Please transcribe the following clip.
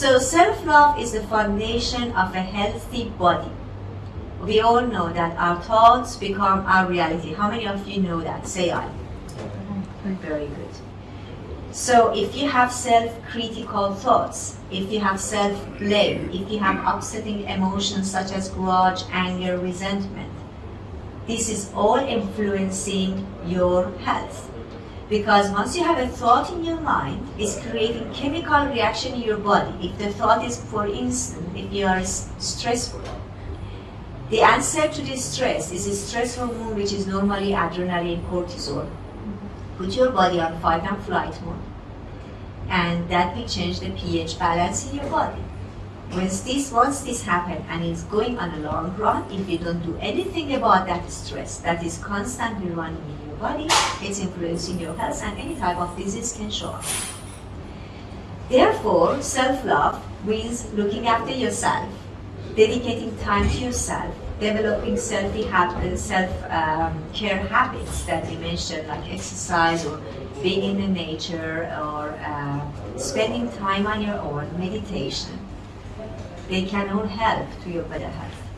So self-love is the foundation of a healthy body. We all know that our thoughts become our reality. How many of you know that? Say aye. Mm-hmm. Very good. So if you have self-critical thoughts, if you have self-blame, if you have upsetting emotions such as grudge, anger, resentment, this is all influencing your health. Because once you have a thought in your mind, it's creating chemical reaction in your body. If the thought is, for instance, if you are stressful, the answer to this stress is a stress hormone which is normally adrenaline cortisol. Put your body on fight and flight mode. And that will change the pH balance in your body. Once this, once this happens and it's going on a long run, if you don't do anything about that stress that is constantly running in your body, it's influencing your health and any type of disease can show up. Therefore, self-love means looking after yourself, dedicating time to yourself, developing self-care self, um, habits that we mentioned, like exercise or being in the nature or uh, spending time on your own, meditation. They can all help to your better health.